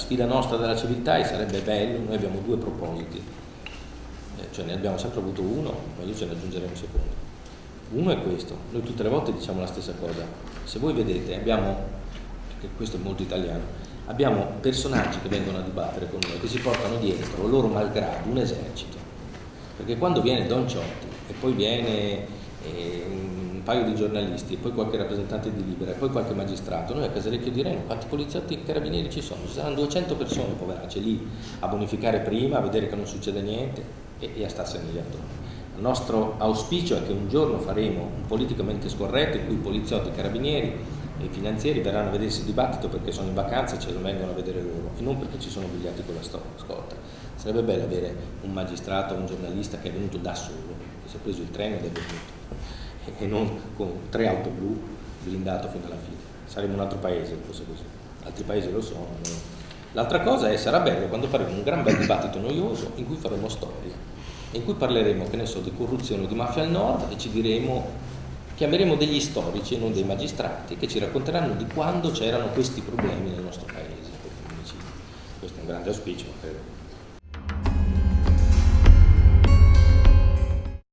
sfida nostra della civiltà e sarebbe bello, noi abbiamo due propositi, eh, cioè ne abbiamo sempre avuto uno, ma io ce ne aggiungeremo un secondo. Uno è questo, noi tutte le volte diciamo la stessa cosa, se voi vedete abbiamo, perché questo è molto italiano, abbiamo personaggi che vengono a dibattere con noi, che si portano dietro, loro malgrado, un esercito, perché quando viene Don Ciotti e poi viene eh, un paio di giornalisti poi qualche rappresentante di Libera poi qualche magistrato, noi a Casalecchio diremo quanti poliziotti e carabinieri ci sono, ci saranno 200 persone poveracce lì a bonificare prima, a vedere che non succede niente e, e a starsene lì attorno. Il nostro auspicio è che un giorno faremo un politicamente scorretto in cui poliziotti e carabinieri e i finanzieri verranno a vedersi il dibattito perché sono in vacanza e ce lo vengono a vedere loro e non perché ci sono bigliati con la scorta. Sarebbe bello avere un magistrato un giornalista che è venuto da solo, che si è preso il treno ed è venuto e non con tre auto blu blindato fino alla fine. Saremmo un altro paese fosse così. Altri paesi lo sono. L'altra cosa è sarà bello quando faremo un gran bel dibattito noioso in cui faremo storia in cui parleremo, che ne so, di corruzione o di mafia al nord e ci diremo, chiameremo degli storici e non dei magistrati che ci racconteranno di quando c'erano questi problemi nel nostro paese, Questo è un grande auspicio, credo